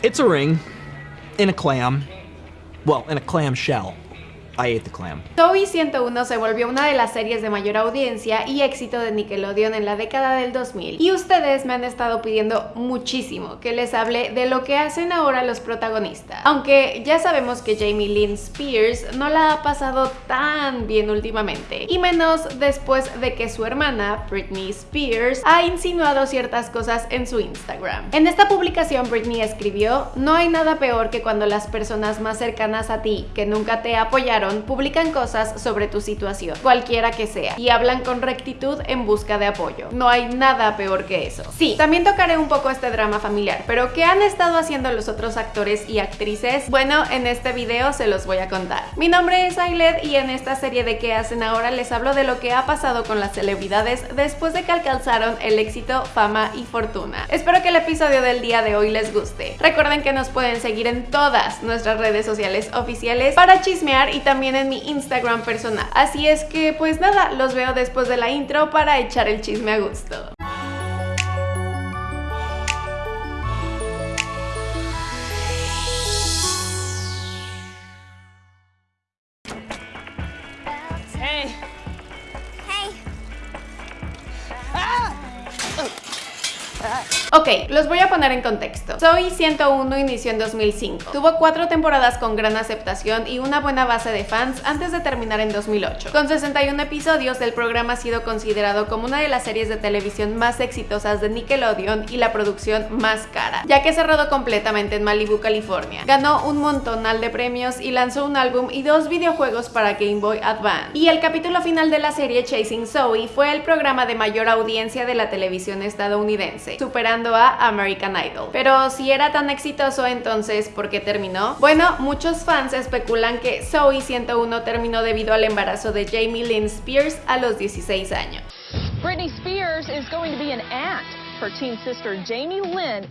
It's a ring in a clam. Well, in a clam shell. I ate the clam. Toy 101 se volvió una de las series de mayor audiencia y éxito de Nickelodeon en la década del 2000 y ustedes me han estado pidiendo muchísimo que les hable de lo que hacen ahora los protagonistas. Aunque ya sabemos que Jamie Lynn Spears no la ha pasado tan bien últimamente y menos después de que su hermana Britney Spears ha insinuado ciertas cosas en su Instagram. En esta publicación Britney escribió, no hay nada peor que cuando las personas más cercanas a ti que nunca te apoyaron publican cosas sobre tu situación, cualquiera que sea, y hablan con rectitud en busca de apoyo. No hay nada peor que eso. Sí, también tocaré un poco este drama familiar, pero ¿qué han estado haciendo los otros actores y actrices? Bueno, en este video se los voy a contar. Mi nombre es Ailed y en esta serie de ¿Qué hacen ahora? les hablo de lo que ha pasado con las celebridades después de que alcanzaron el éxito, fama y fortuna. Espero que el episodio del día de hoy les guste. Recuerden que nos pueden seguir en todas nuestras redes sociales oficiales para chismear y también en mi Instagram personal. Así es que pues nada, los veo después de la intro para echar el chisme a gusto. Ok, los voy a poner en contexto. Soy 101 inició en 2005. Tuvo cuatro temporadas con gran aceptación y una buena base de fans antes de terminar en 2008. Con 61 episodios, el programa ha sido considerado como una de las series de televisión más exitosas de Nickelodeon y la producción más cara, ya que se rodó completamente en Malibu, California. Ganó un montonal de premios y lanzó un álbum y dos videojuegos para Game Boy Advance. Y el capítulo final de la serie Chasing Zoe fue el programa de mayor audiencia de la televisión estadounidense, superando a American Idol. Pero si era tan exitoso, entonces, ¿por qué terminó? Bueno, muchos fans especulan que Zoe 101 terminó debido al embarazo de Jamie Lynn Spears a los 16 años. Britney Spears is going to be an aunt. Jamie Lynn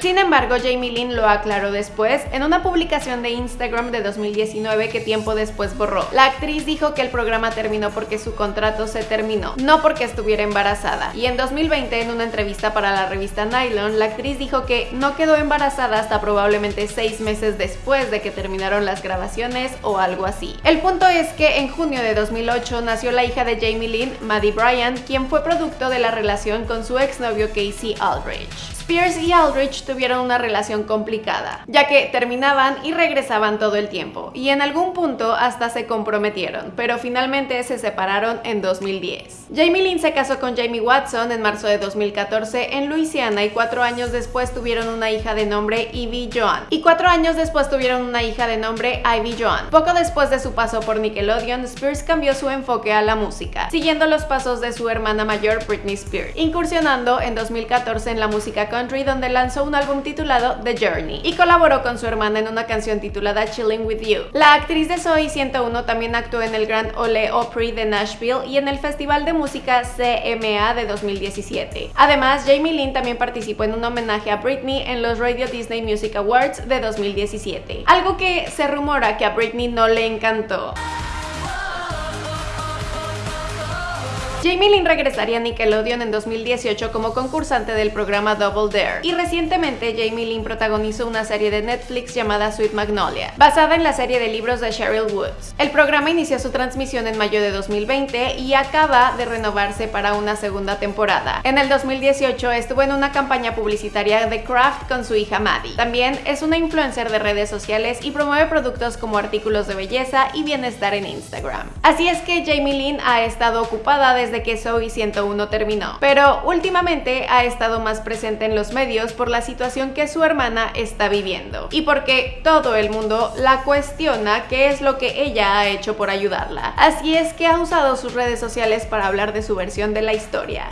Sin embargo, Jamie Lynn lo aclaró después en una publicación de Instagram de 2019 que tiempo después borró. La actriz dijo que el programa terminó porque su contrato se terminó, no porque estuviera embarazada. Y en 2020, en una entrevista para la revista Nylon, la actriz dijo que no quedó embarazada hasta probablemente seis meses después de que terminaron las grabaciones o algo así. El punto es que en junio de 2008 nació la hija de Jamie Lynn, Maddie Bryan, quien fue producto de la relación con su W. Casey Aldrich. Spears y Aldrich tuvieron una relación complicada, ya que terminaban y regresaban todo el tiempo, y en algún punto hasta se comprometieron, pero finalmente se separaron en 2010. Jamie Lynn se casó con Jamie Watson en marzo de 2014 en Luisiana y cuatro años después tuvieron una hija de nombre Ivy Joan, y cuatro años después tuvieron una hija de nombre Ivy Joan. Poco después de su paso por Nickelodeon, Spears cambió su enfoque a la música, siguiendo los pasos de su hermana mayor Britney Spears, incursionando en 2014 en la música country donde lanzó un álbum titulado The Journey y colaboró con su hermana en una canción titulada Chilling With You. La actriz de Soy 101 también actuó en el Grand Ole Opry de Nashville y en el Festival de Música CMA de 2017. Además, Jamie Lynn también participó en un homenaje a Britney en los Radio Disney Music Awards de 2017, algo que se rumora que a Britney no le encantó. Jamie Lynn regresaría a Nickelodeon en 2018 como concursante del programa Double Dare y recientemente Jamie Lynn protagonizó una serie de Netflix llamada Sweet Magnolia, basada en la serie de libros de Cheryl Woods. El programa inició su transmisión en mayo de 2020 y acaba de renovarse para una segunda temporada. En el 2018 estuvo en una campaña publicitaria de Kraft con su hija Maddie. También es una influencer de redes sociales y promueve productos como artículos de belleza y bienestar en Instagram. Así es que Jamie Lynn ha estado ocupada desde de que Zoe 101 terminó, pero últimamente ha estado más presente en los medios por la situación que su hermana está viviendo y porque todo el mundo la cuestiona qué es lo que ella ha hecho por ayudarla. Así es que ha usado sus redes sociales para hablar de su versión de la historia.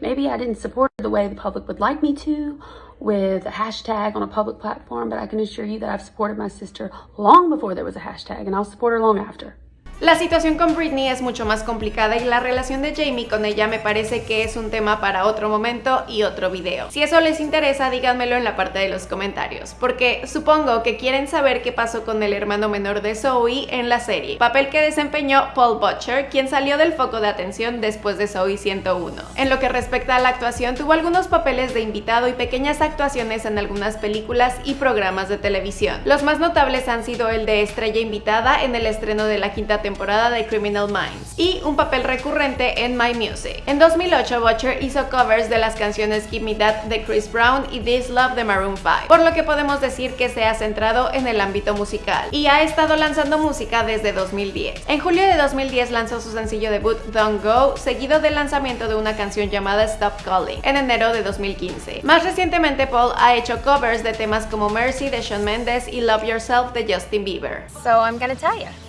Maybe I didn't support the way the public would like me to, with a hashtag on a public platform, but I can assure you that I've supported my sister long before there was a hashtag, and I'll support her long after. La situación con Britney es mucho más complicada y la relación de Jamie con ella me parece que es un tema para otro momento y otro video. Si eso les interesa, díganmelo en la parte de los comentarios, porque supongo que quieren saber qué pasó con el hermano menor de Zoe en la serie, papel que desempeñó Paul Butcher, quien salió del foco de atención después de Zoe 101. En lo que respecta a la actuación, tuvo algunos papeles de invitado y pequeñas actuaciones en algunas películas y programas de televisión. Los más notables han sido el de estrella invitada en el estreno de la quinta temporada de Criminal Minds y un papel recurrente en My Music. En 2008, Butcher hizo covers de las canciones Give Me That de Chris Brown y This Love de Maroon 5, por lo que podemos decir que se ha centrado en el ámbito musical y ha estado lanzando música desde 2010. En julio de 2010 lanzó su sencillo debut Don't Go, seguido del lanzamiento de una canción llamada Stop Calling en enero de 2015. Más recientemente, Paul ha hecho covers de temas como Mercy de Shawn Mendes y Love Yourself de Justin Bieber. So I'm gonna tell you.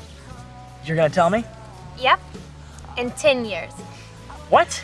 You're gonna tell me? Yep. In 10 years. What?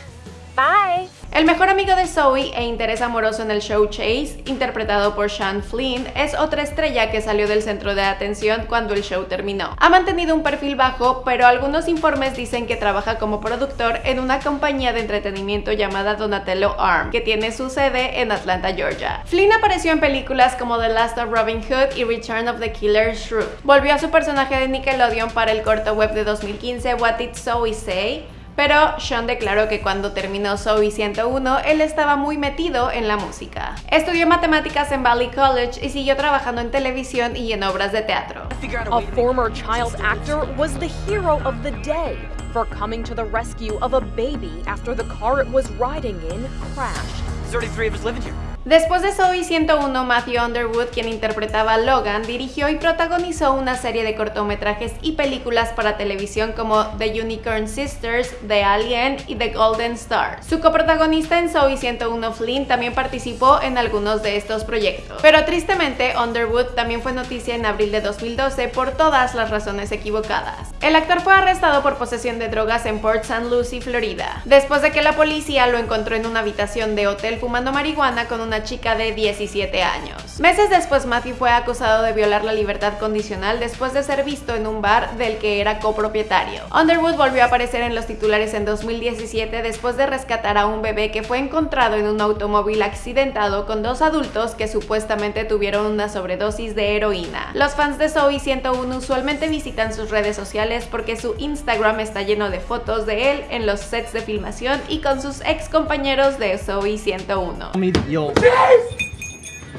Bye. El mejor amigo de Zoe e interés amoroso en el show Chase, interpretado por Sean Flynn, es otra estrella que salió del centro de atención cuando el show terminó. Ha mantenido un perfil bajo, pero algunos informes dicen que trabaja como productor en una compañía de entretenimiento llamada Donatello Arm, que tiene su sede en Atlanta, Georgia. Flynn apareció en películas como The Last of Robin Hood y Return of the Killer Shrew. Volvió a su personaje de Nickelodeon para el corto web de 2015 What Did Zoe Say? Pero Sean declaró que cuando terminó Zoe 101, él estaba muy metido en la música. Estudió matemáticas en Valley College y siguió trabajando en televisión y en obras de teatro. A former child actor was the hero of the day for coming to the rescue of a baby after the car it was riding in crashed. 33 of us living here. Después de Zoe 101, Matthew Underwood, quien interpretaba a Logan, dirigió y protagonizó una serie de cortometrajes y películas para televisión como The Unicorn Sisters, The Alien y The Golden Star. Su coprotagonista en Zoe 101, Flynn, también participó en algunos de estos proyectos. Pero tristemente, Underwood también fue noticia en abril de 2012 por todas las razones equivocadas. El actor fue arrestado por posesión de drogas en Port St. Lucie, Florida, después de que la policía lo encontró en una habitación de hotel fumando marihuana con una chica de 17 años. Meses después, Matthew fue acusado de violar la libertad condicional después de ser visto en un bar del que era copropietario. Underwood volvió a aparecer en los titulares en 2017 después de rescatar a un bebé que fue encontrado en un automóvil accidentado con dos adultos que supuestamente tuvieron una sobredosis de heroína. Los fans de Zoe 101 usualmente visitan sus redes sociales porque su Instagram está lleno de fotos de él en los sets de filmación y con sus ex compañeros de Zoe 101. Tell me that you'll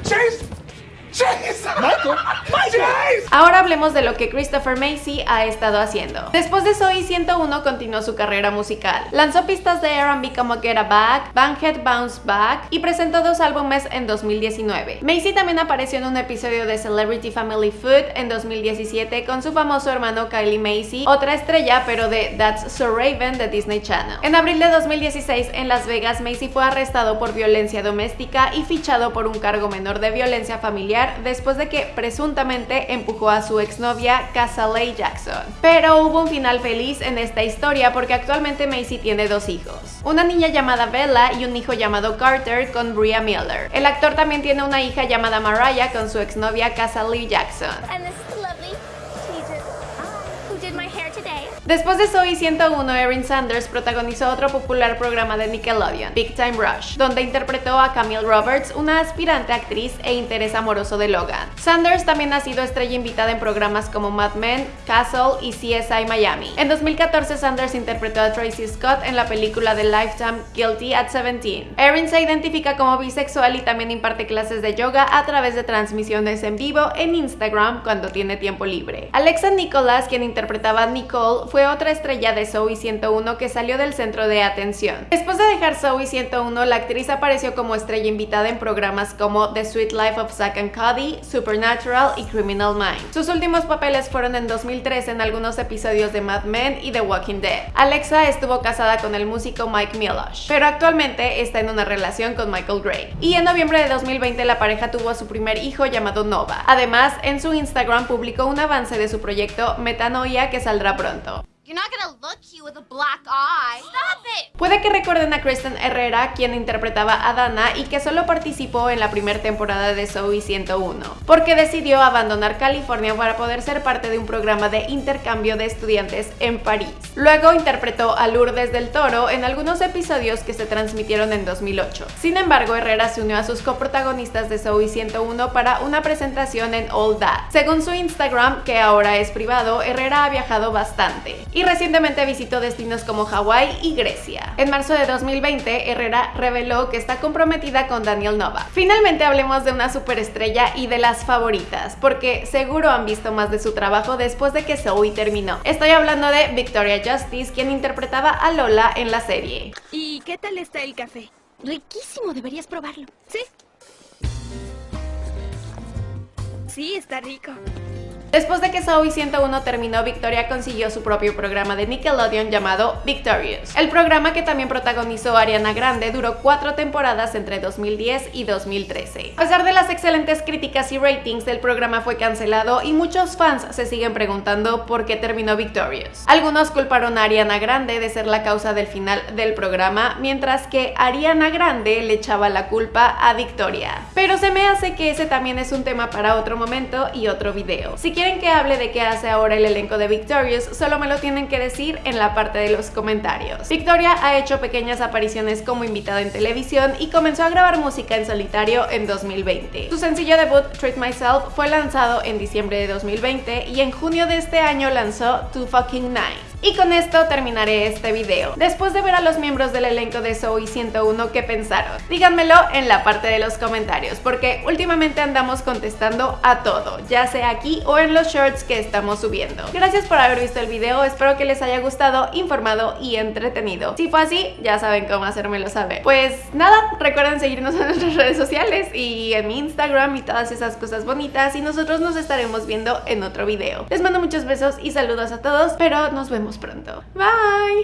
Chase! Chase! Michael! Chase! Ahora hablemos de lo que Christopher Macy ha estado haciendo. Después de Zoe 101 continuó su carrera musical. Lanzó pistas de R&B como Get a Back, Banghead Bounce Back y presentó dos álbumes en 2019. Macy también apareció en un episodio de Celebrity Family Food en 2017 con su famoso hermano Kylie Macy, otra estrella pero de That's So Raven de Disney Channel. En abril de 2016 en Las Vegas, Macy fue arrestado por violencia doméstica y fichado por un cargo menor de violencia familiar después de que presuntamente empujó a su exnovia Casale Jackson. Pero hubo un final feliz en esta historia porque actualmente Macy tiene dos hijos, una niña llamada Bella y un hijo llamado Carter con Bria Miller. El actor también tiene una hija llamada Mariah con su exnovia Casale Jackson. Después de Zoe 101, Erin Sanders protagonizó otro popular programa de Nickelodeon, Big Time Rush, donde interpretó a Camille Roberts, una aspirante actriz e interés amoroso de Logan. Sanders también ha sido estrella invitada en programas como Mad Men, Castle y CSI Miami. En 2014, Sanders interpretó a Tracy Scott en la película de Lifetime Guilty at 17. Erin se identifica como bisexual y también imparte clases de yoga a través de transmisiones en vivo en Instagram cuando tiene tiempo libre. Alexa Nicholas, quien interpretaba a Nicole, fue otra estrella de Zoe 101 que salió del centro de atención. Después de dejar Zoe 101, la actriz apareció como estrella invitada en programas como The Sweet Life of Zack and Cody, Supernatural y Criminal Minds. Sus últimos papeles fueron en 2003 en algunos episodios de Mad Men y The Walking Dead. Alexa estuvo casada con el músico Mike Milosh, pero actualmente está en una relación con Michael Gray. Y en noviembre de 2020 la pareja tuvo a su primer hijo llamado Nova. Además, en su Instagram publicó un avance de su proyecto Metanoia que saldrá pronto. Puede que recuerden a Kristen Herrera, quien interpretaba a Dana y que solo participó en la primera temporada de Zoe 101, porque decidió abandonar California para poder ser parte de un programa de intercambio de estudiantes en París. Luego interpretó a Lourdes del Toro en algunos episodios que se transmitieron en 2008. Sin embargo, Herrera se unió a sus coprotagonistas de Zoe 101 para una presentación en All That. Según su Instagram, que ahora es privado, Herrera ha viajado bastante y recientemente visitó destinos como Hawái y Grecia. En marzo de 2020, Herrera reveló que está comprometida con Daniel Nova. Finalmente hablemos de una superestrella y de las favoritas, porque seguro han visto más de su trabajo después de que Zoe terminó. Estoy hablando de Victoria Justice, quien interpretaba a Lola en la serie. ¿Y qué tal está el café? Riquísimo, deberías probarlo. ¿Sí? Sí, está rico. Después de que Zoe 101 terminó, Victoria consiguió su propio programa de Nickelodeon llamado Victorious. El programa que también protagonizó Ariana Grande duró cuatro temporadas entre 2010 y 2013. A pesar de las excelentes críticas y ratings, el programa fue cancelado y muchos fans se siguen preguntando por qué terminó Victorious. Algunos culparon a Ariana Grande de ser la causa del final del programa, mientras que Ariana Grande le echaba la culpa a Victoria. Pero se me hace que ese también es un tema para otro momento y otro video. Si quieren que hable de qué hace ahora el elenco de Victorious, solo me lo tienen que decir en la parte de los comentarios. Victoria ha hecho pequeñas apariciones como invitada en televisión y comenzó a grabar música en solitario en 2020. Su sencillo debut, Treat Myself, fue lanzado en diciembre de 2020 y en junio de este año lanzó Too Fucking Nice. Y con esto terminaré este video. Después de ver a los miembros del elenco de Zoe 101, ¿qué pensaron? Díganmelo en la parte de los comentarios, porque últimamente andamos contestando a todo, ya sea aquí o en los shorts que estamos subiendo. Gracias por haber visto el video, espero que les haya gustado, informado y entretenido. Si fue así, ya saben cómo hacérmelo saber. Pues nada, recuerden seguirnos en nuestras redes sociales y en mi Instagram y todas esas cosas bonitas y nosotros nos estaremos viendo en otro video. Les mando muchos besos y saludos a todos, pero nos pronto. Bye!